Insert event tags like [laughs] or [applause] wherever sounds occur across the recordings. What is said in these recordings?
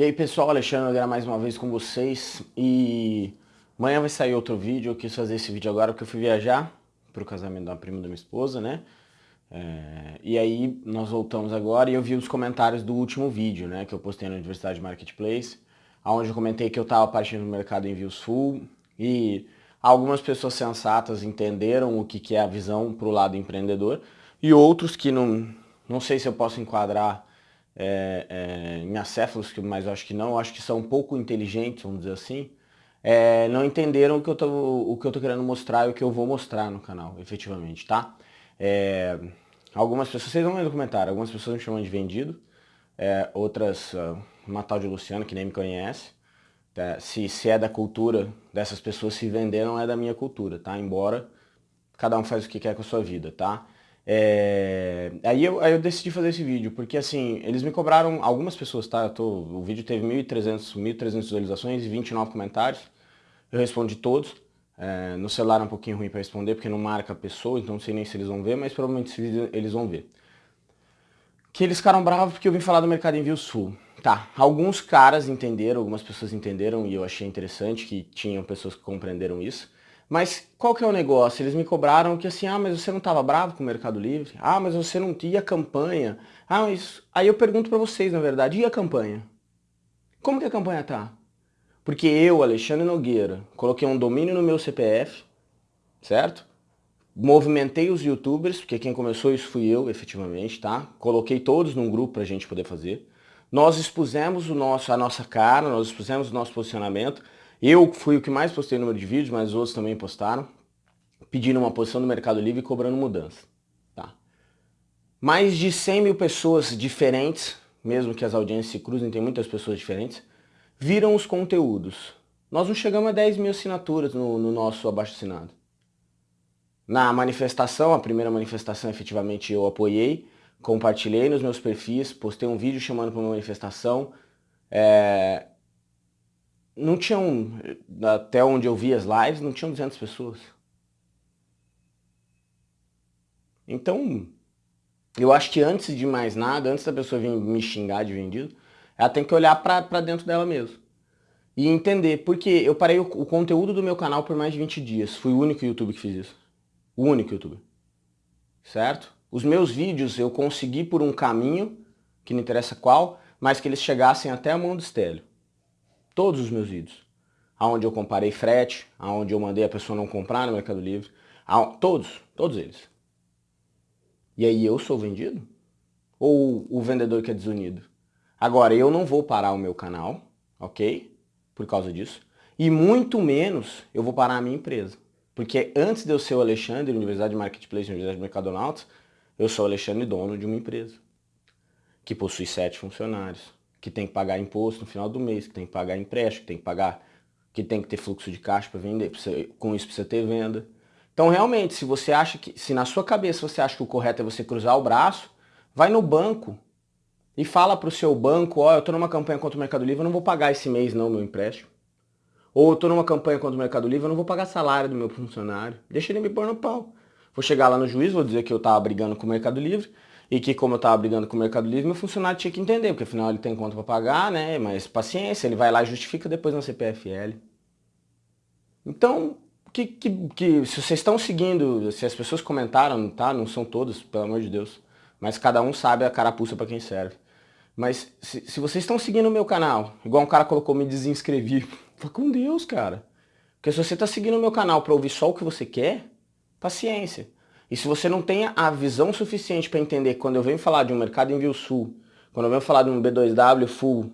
E aí pessoal, Alexandre Nogueira mais uma vez com vocês e amanhã vai sair outro vídeo, eu quis fazer esse vídeo agora porque eu fui viajar para o casamento da prima da minha esposa, né? É, e aí nós voltamos agora e eu vi os comentários do último vídeo, né, que eu postei na Universidade Marketplace, onde eu comentei que eu estava partindo do mercado em views full e algumas pessoas sensatas entenderam o que, que é a visão para o lado empreendedor e outros que não, não sei se eu posso enquadrar é, é, em acéfalos, mas acho que não, acho que são um pouco inteligentes, vamos dizer assim, é, não entenderam o que, eu tô, o que eu tô querendo mostrar e o que eu vou mostrar no canal, efetivamente, tá? É, algumas pessoas, vocês vão ver no comentário, algumas pessoas me chamam de vendido, é, outras, uh, uma tal de Luciana, que nem me conhece, tá? se, se é da cultura dessas pessoas se vender, não é da minha cultura, tá? Embora cada um faz o que quer com a sua vida, tá? É... Aí, eu, aí eu decidi fazer esse vídeo, porque assim, eles me cobraram, algumas pessoas, tá? Tô, o vídeo teve 1.300 1.300 visualizações e 29 comentários. Eu respondi todos. É, no celular é um pouquinho ruim para responder, porque não marca a pessoa, então não sei nem se eles vão ver, mas provavelmente eles vão ver. Que eles ficaram bravos porque eu vim falar do mercado envio sul. Tá, alguns caras entenderam, algumas pessoas entenderam e eu achei interessante que tinham pessoas que compreenderam isso. Mas qual que é o negócio? Eles me cobraram que assim, ah, mas você não estava bravo com o Mercado Livre? Ah, mas você não tinha a campanha? Ah, mas... Aí eu pergunto para vocês, na verdade, e a campanha? Como que a campanha tá? Porque eu, Alexandre Nogueira, coloquei um domínio no meu CPF, certo? Movimentei os youtubers, porque quem começou isso fui eu, efetivamente, tá? Coloquei todos num grupo pra gente poder fazer. Nós expusemos o nosso, a nossa cara, nós expusemos o nosso posicionamento, eu fui o que mais postei número de vídeos, mas outros também postaram, pedindo uma posição no Mercado Livre e cobrando mudança. Tá. Mais de 100 mil pessoas diferentes, mesmo que as audiências se cruzem, tem muitas pessoas diferentes, viram os conteúdos. Nós não chegamos a 10 mil assinaturas no, no nosso abaixo-assinado. Na manifestação, a primeira manifestação efetivamente eu apoiei, compartilhei nos meus perfis, postei um vídeo chamando para uma manifestação, é, não tinham, até onde eu vi as lives, não tinham 200 pessoas. Então, eu acho que antes de mais nada, antes da pessoa vir me xingar de vendido, ela tem que olhar para dentro dela mesmo. E entender, porque eu parei o, o, conteúdo do meu canal por mais de 20 dias. Fui o único youtuber que fiz isso. O único youtuber. Certo? Os meus vídeos eu consegui por um caminho, que não interessa qual, mas que eles chegassem até a mão do Estélio. Todos os meus vídeos. Aonde eu comparei frete, aonde eu mandei a pessoa não comprar no Mercado Livre. Todos, todos eles. E aí eu sou vendido? Ou o vendedor que é desunido? Agora, eu não vou parar o meu canal, ok? Por causa disso. E muito menos eu vou parar a minha empresa. Porque antes de eu ser o Alexandre, Universidade de Marketplace, Universidade de Mercadonautas, eu sou o Alexandre, dono de uma empresa. Que possui sete funcionários que tem que pagar imposto no final do mês, que tem que pagar empréstimo, que tem que pagar, que tem que ter fluxo de caixa para vender, com isso precisa ter venda. Então realmente, se você acha que, se na sua cabeça você acha que o correto é você cruzar o braço, vai no banco e fala para o seu banco, ó, oh, eu estou numa campanha contra o Mercado Livre, eu não vou pagar esse mês não meu empréstimo. Ou eu estou numa campanha contra o Mercado Livre, eu não vou pagar salário do meu funcionário. Deixa ele me pôr no pau. Vou chegar lá no juiz, vou dizer que eu estava brigando com o Mercado Livre, e que como eu estava brigando com o Mercado Livre, meu funcionário tinha que entender, porque afinal ele tem conta para pagar, né? Mas paciência, ele vai lá e justifica depois na CPFL. Então, que, que, que, se vocês estão seguindo, se as pessoas comentaram, tá? Não são todos, pelo amor de Deus. Mas cada um sabe a carapuça para quem serve. Mas se, se vocês estão seguindo o meu canal, igual um cara colocou, me desinscrevi. [laughs] Fala com Deus, cara. Porque se você está seguindo o meu canal para ouvir só o que você quer, paciência. E se você não tem a visão suficiente para entender quando eu venho falar de um mercado envio sul, quando eu venho falar de um B2W full,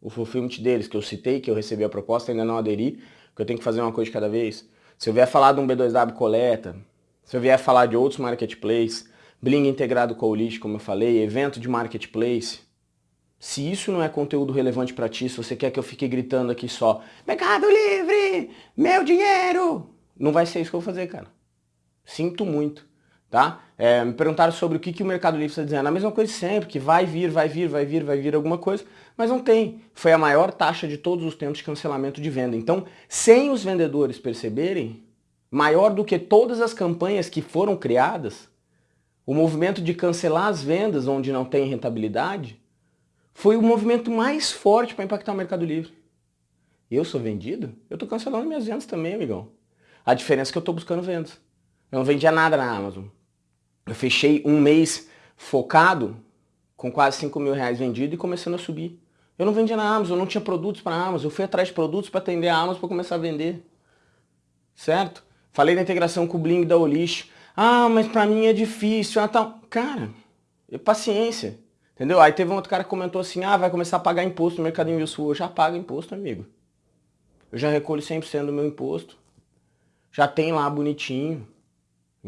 o fulfillment deles, que eu citei, que eu recebi a proposta, ainda não aderi, que eu tenho que fazer uma coisa de cada vez. Se eu vier falar de um B2W coleta, se eu vier falar de outros marketplaces, Bling integrado com o List, como eu falei, evento de marketplace, se isso não é conteúdo relevante para ti, se você quer que eu fique gritando aqui só, Mercado Livre, meu dinheiro, não vai ser isso que eu vou fazer, cara. Sinto muito, tá? É, me perguntaram sobre o que, que o Mercado Livre está dizendo. A mesma coisa sempre, que vai vir, vai vir, vai vir, vai vir alguma coisa, mas não tem. Foi a maior taxa de todos os tempos de cancelamento de venda. Então, sem os vendedores perceberem, maior do que todas as campanhas que foram criadas, o movimento de cancelar as vendas onde não tem rentabilidade, foi o movimento mais forte para impactar o Mercado Livre. Eu sou vendido? Eu estou cancelando minhas vendas também, amigão. A diferença é que eu estou buscando vendas. Eu não vendia nada na Amazon. Eu fechei um mês focado com quase 5 mil reais vendido e começando a subir. Eu não vendia na Amazon, eu não tinha produtos para a Amazon. Eu fui atrás de produtos para atender a Amazon para começar a vender. Certo? Falei da integração com o Bling da Olish. Ah, mas para mim é difícil. Ah, tal. Cara, paciência. Entendeu? Aí teve um outro cara que comentou assim, ah, vai começar a pagar imposto no Mercado Envio Sul. Eu já pago imposto, amigo. Eu já recolho 100% do meu imposto. Já tem lá bonitinho.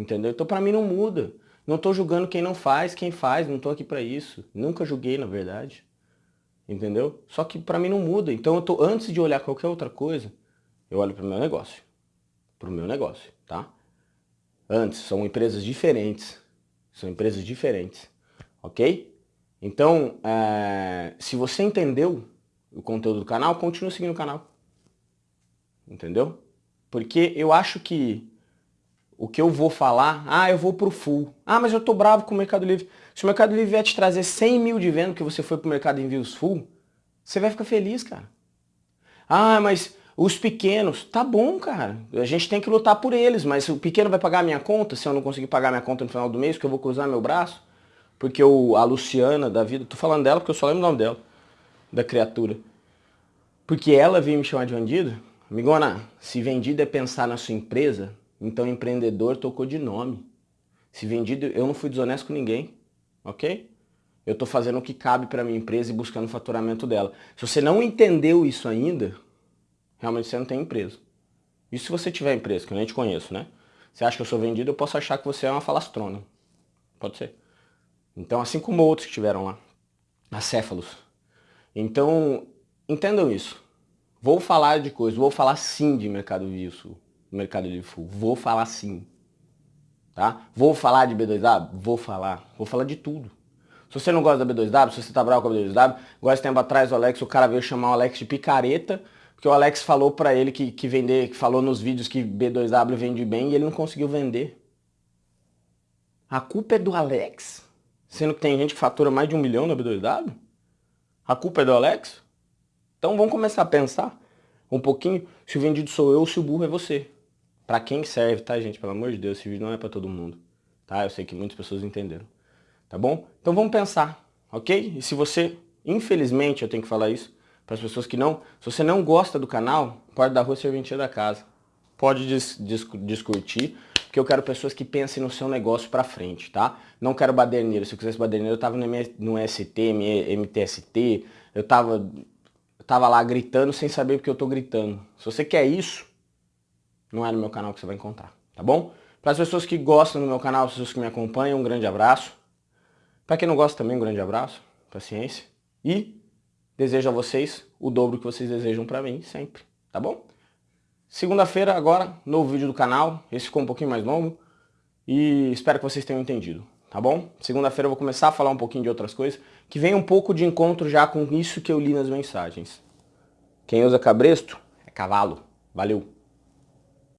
Entendeu? Então pra mim não muda. Não tô julgando quem não faz, quem faz, não tô aqui pra isso. Nunca julguei, na verdade. Entendeu? Só que pra mim não muda. Então eu tô, antes de olhar qualquer outra coisa, eu olho pro meu negócio. Pro meu negócio, tá? Antes, são empresas diferentes. São empresas diferentes. Ok? Então, é, se você entendeu o conteúdo do canal, continue seguindo o canal. Entendeu? Porque eu acho que o que eu vou falar, ah, eu vou pro full. Ah, mas eu tô bravo com o Mercado Livre. Se o Mercado Livre vier te trazer 100 mil de venda que você foi pro Mercado Envios Full, você vai ficar feliz, cara. Ah, mas os pequenos, tá bom, cara. A gente tem que lutar por eles, mas o pequeno vai pagar a minha conta se eu não conseguir pagar minha conta no final do mês, que eu vou cruzar meu braço? Porque o, a Luciana da vida, tô falando dela porque eu só lembro o nome dela, da criatura. Porque ela veio me chamar de bandido. Amigona, se vendido é pensar na sua empresa, então empreendedor tocou de nome. Se vendido, eu não fui desonesto com ninguém, ok? Eu estou fazendo o que cabe para minha empresa e buscando o faturamento dela. Se você não entendeu isso ainda, realmente você não tem empresa. E se você tiver empresa, que eu nem te conheço, né? Você acha que eu sou vendido, eu posso achar que você é uma falastrona. Pode ser. Então, assim como outros que tiveram lá, acéfalos. Então, entendam isso. Vou falar de coisas, vou falar sim de mercado vivo, mercado livre full. Vou falar sim. Tá? Vou falar de B2W? Vou falar. Vou falar de tudo. Se você não gosta da B2W, se você tá bravo com a B2W, igual esse tempo atrás o Alex, o cara veio chamar o Alex de picareta, porque o Alex falou pra ele que, que vender, que falou nos vídeos que B2W vende bem e ele não conseguiu vender. A culpa é do Alex? Sendo que tem gente que fatura mais de um milhão na B2W? A culpa é do Alex? Então vamos começar a pensar um pouquinho se o vendido sou eu ou se o burro é você. Para quem serve, tá, gente? Pelo amor de Deus, esse vídeo não é para todo mundo. Tá? Eu sei que muitas pessoas entenderam. Tá bom? Então vamos pensar, ok? E se você, infelizmente, eu tenho que falar isso, para as pessoas que não, se você não gosta do canal, pode dar rua serventia da casa. Pode dis, dis, discutir, porque eu quero pessoas que pensem no seu negócio para frente, tá? Não quero baderneiro. Se eu quisesse baderneiro, eu tava no, no ST, MTST, eu tava, eu tava lá gritando sem saber porque eu tô gritando. Se você quer isso, não é no meu canal que você vai encontrar, tá bom? Para as pessoas que gostam do meu canal, as pessoas que me acompanham, um grande abraço. Para quem não gosta também, um grande abraço, paciência. E desejo a vocês o dobro que vocês desejam para mim sempre, tá bom? Segunda-feira agora, novo vídeo do canal. Esse ficou um pouquinho mais longo. E espero que vocês tenham entendido, tá bom? Segunda-feira eu vou começar a falar um pouquinho de outras coisas, que vem um pouco de encontro já com isso que eu li nas mensagens. Quem usa cabresto é cavalo. Valeu!